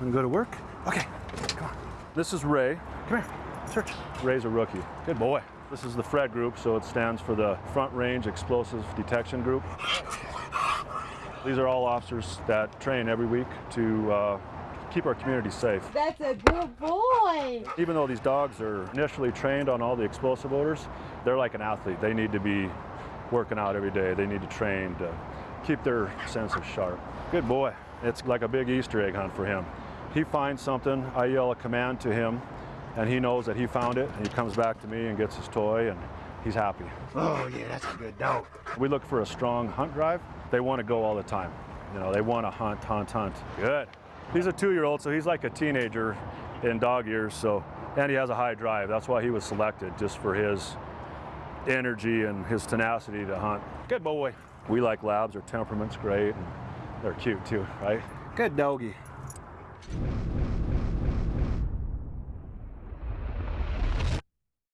and go to work. Okay, come on. This is Ray. Come here, search. Ray's a rookie. Good boy. This is the FRED group, so it stands for the Front Range Explosive Detection Group. These are all officers that train every week to uh, keep our community safe. That's a good boy. Even though these dogs are initially trained on all the explosive odors, they're like an athlete. They need to be working out every day. They need to train to keep their senses sharp. Good boy. It's like a big Easter egg hunt for him. He finds something, I yell a command to him, and he knows that he found it, and he comes back to me and gets his toy, and he's happy. Oh yeah, that's a good dog. We look for a strong hunt drive. They want to go all the time. You know, they want to hunt, hunt, hunt. Good. He's a two-year-old, so he's like a teenager in dog years. So, and he has a high drive. That's why he was selected, just for his energy and his tenacity to hunt. Good boy. We like labs. Their temperament's great, and they're cute too, right? Good doggy.